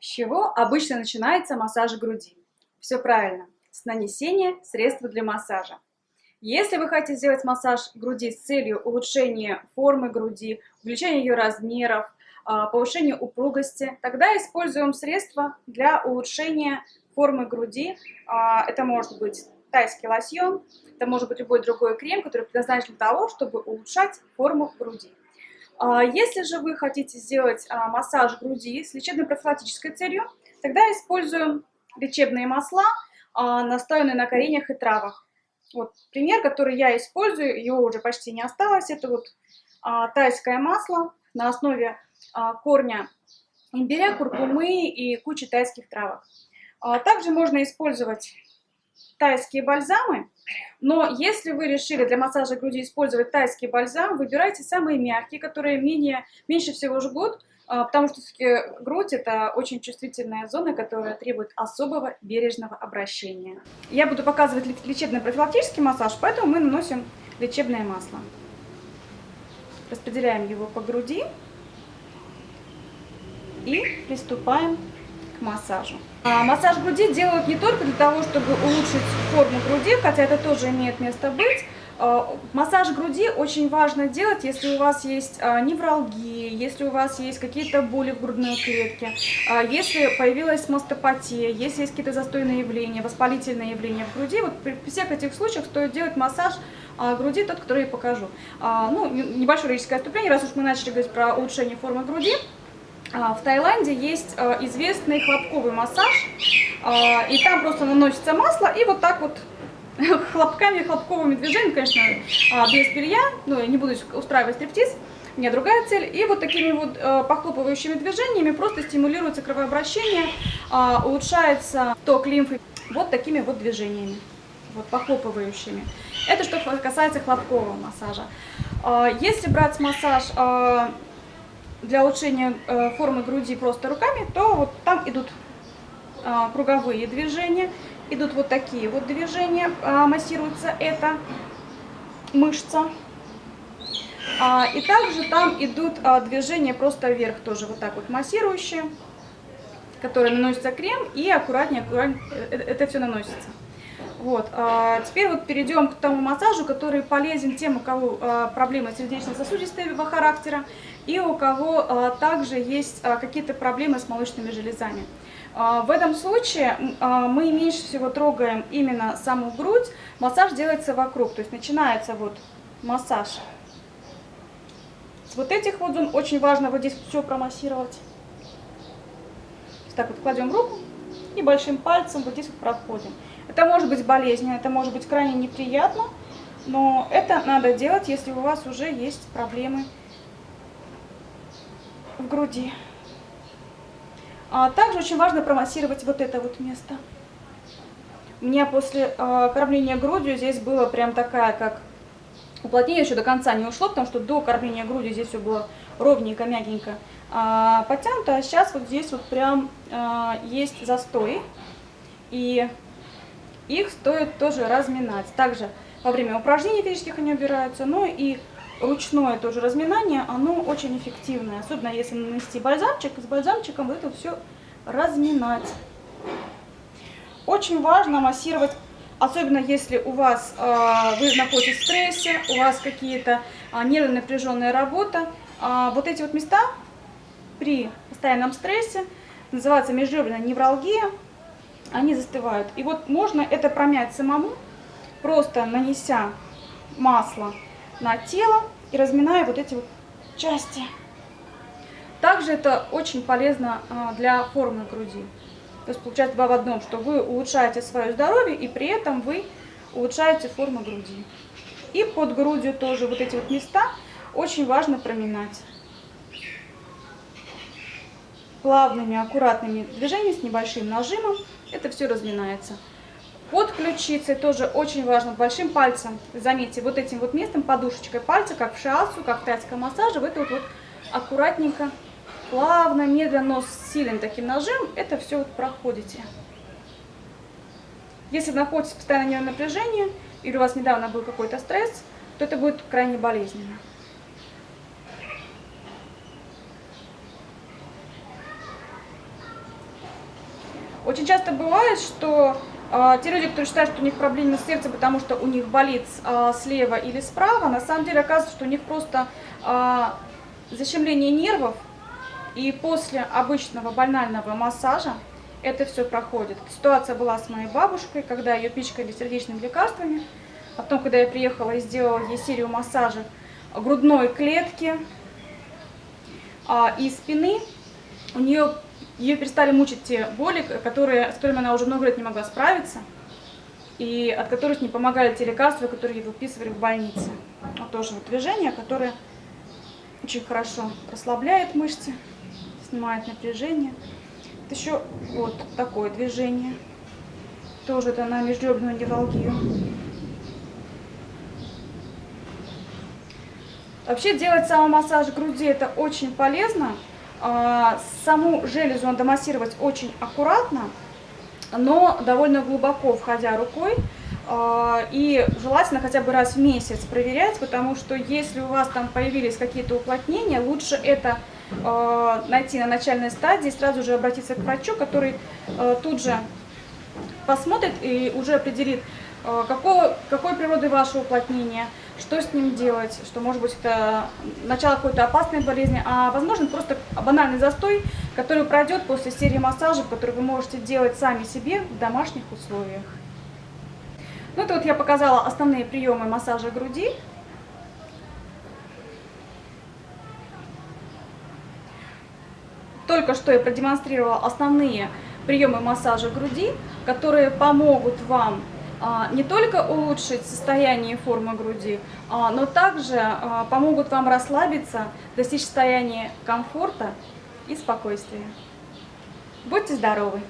С чего обычно начинается массаж груди? Все правильно, с нанесения средства для массажа. Если вы хотите сделать массаж груди с целью улучшения формы груди, увеличения ее размеров, а, повышения упругости, тогда используем средства для улучшения формы груди. А, это может быть тайский лосьон, это может быть любой другой крем, который предназначен для того, чтобы улучшать форму груди. А, если же вы хотите сделать а, массаж груди с лечебно-профилактической целью, тогда используем лечебные масла, а, настоянные на кореньях и травах. Вот пример, который я использую, его уже почти не осталось, это вот тайское масло на основе корня имбиря, куркумы и кучи тайских травок. Также можно использовать тайские бальзамы, но если вы решили для массажа груди использовать тайский бальзам, выбирайте самые мягкие, которые менее, меньше всего жгут, а, потому что грудь это очень чувствительная зона, которая требует особого бережного обращения. Я буду показывать лечебно-профилактический массаж, поэтому мы наносим лечебное масло. Распределяем его по груди и приступаем массажу. А массаж груди делают не только для того, чтобы улучшить форму груди, хотя это тоже имеет место быть. А, массаж груди очень важно делать, если у вас есть а, невралгия, если у вас есть какие-то боли в грудной клетке, а, если появилась мастопатия, если есть какие-то застойные явления, воспалительные явления в груди. Вот при всех этих случаях стоит делать массаж груди, тот, который я покажу. Ну, небольшое лирическое отступление, раз уж мы начали говорить про улучшение формы груди. А, в Таиланде есть а, известный хлопковый массаж, а, и там просто наносится масло, и вот так вот хлопками, хлопковыми движениями, конечно, без белья, ну, я не буду устраивать стриптиз, у меня другая цель, и вот такими вот похлопывающими движениями просто стимулируется кровообращение, улучшается ток лимфы вот такими вот движениями, вот похлопывающими. Это что касается хлопкового массажа. Если брать массаж для улучшения э, формы груди просто руками, то вот там идут а, круговые движения, идут вот такие вот движения, а, массируется эта мышца. А, и также там идут движения просто вверх, тоже вот так вот массирующие, которые наносится крем и аккуратнее, аккуратнее э, э, это все наносится. Вот. А теперь вот перейдем к тому массажу, который полезен тем, у кого а, проблемы сердечно-сосудистого характера и у кого а, также есть какие-то проблемы с молочными железами. В этом случае мы меньше всего трогаем именно саму грудь, массаж делается вокруг, то есть начинается вот массаж с вот этих вот зон, очень важно вот здесь все промассировать. Так вот кладем руку и большим пальцем вот здесь вот проходим. Это может быть болезненно, это может быть крайне неприятно, но это надо делать, если у вас уже есть проблемы в груди. А также очень важно промассировать вот это вот место. У меня после э, кормления грудью здесь было прям такая, как уплотнение еще до конца не ушло, потому что до кормления грудью здесь все было ровненько, мягенько а, подтянуто, а сейчас вот здесь вот прям а, есть застой. И их стоит тоже разминать. Также во время упражнений физических они убираются, но и ручное тоже разминание, оно очень эффективное. Особенно если нанести бальзамчик, с бальзамчиком это все разминать. Очень важно массировать, особенно если у вас э, вы находитесь в стрессе, у вас какие-то э, нервно напряженная работа. Э, вот эти вот места при постоянном стрессе называется межреберная невралгия они застывают. И вот можно это промять самому, просто нанеся масло на тело и разминая вот эти вот части. Также это очень полезно а, для формы груди. То есть получается два в одном, что вы улучшаете свое здоровье и при этом вы улучшаете форму груди. И под грудью тоже вот эти вот места очень важно проминать плавными, аккуратными движениями с небольшим нажимом это все разминается. Под ключицей тоже очень важно большим пальцем, заметьте, вот этим вот местом, подушечкой пальца, как в шиасу, как в тайском массаже, вы тут вот аккуратненько, плавно, медленно, но с сильным таким нажимом это все вот проходите. Если находитесь в постоянном напряжении или у вас недавно был какой-то стресс, то это будет крайне болезненно. Очень часто бывает, что э, те люди, которые считают, что у них проблемы с сердцем, потому что у них болит э, слева или справа, на самом деле оказывается, что у них просто э, защемление нервов, и после обычного банального массажа это все проходит. Ситуация была с моей бабушкой, когда ее пичкали сердечными лекарствами. Потом, когда я приехала и сделала ей серию массажей грудной клетки а, и спины, у нее ее перестали мучить те боли, которые, с которыми она уже много лет не могла справиться, и от которых не помогали те лекарства, которые ей выписывали в больнице. Вот тоже вот движение, которое очень хорошо расслабляет мышцы, снимает напряжение. Вот еще вот такое движение. Тоже это на межреберную невралгию. Вообще делать самомассаж груди это очень полезно. А, саму железу надо массировать очень аккуратно, но довольно глубоко входя рукой. А, и желательно хотя бы раз в месяц проверять, потому что если у вас там появились какие-то уплотнения, лучше это а, найти на начальной стадии, сразу же обратиться к врачу, который тут же посмотрит и уже определит, какого, какой природы ваше уплотнение, что с ним делать, что может быть это начало какой-то опасной болезни, а возможно просто банальный застой, который пройдет после серии массажей, которые вы можете делать сами себе в домашних условиях. Ну это вот я показала основные приемы массажа груди. Только что я продемонстрировала основные приемы массажа груди, которые помогут вам не только улучшить состояние и форму груди, а, но также а, помогут вам расслабиться, достичь состояния комфорта и спокойствия. Будьте здоровы!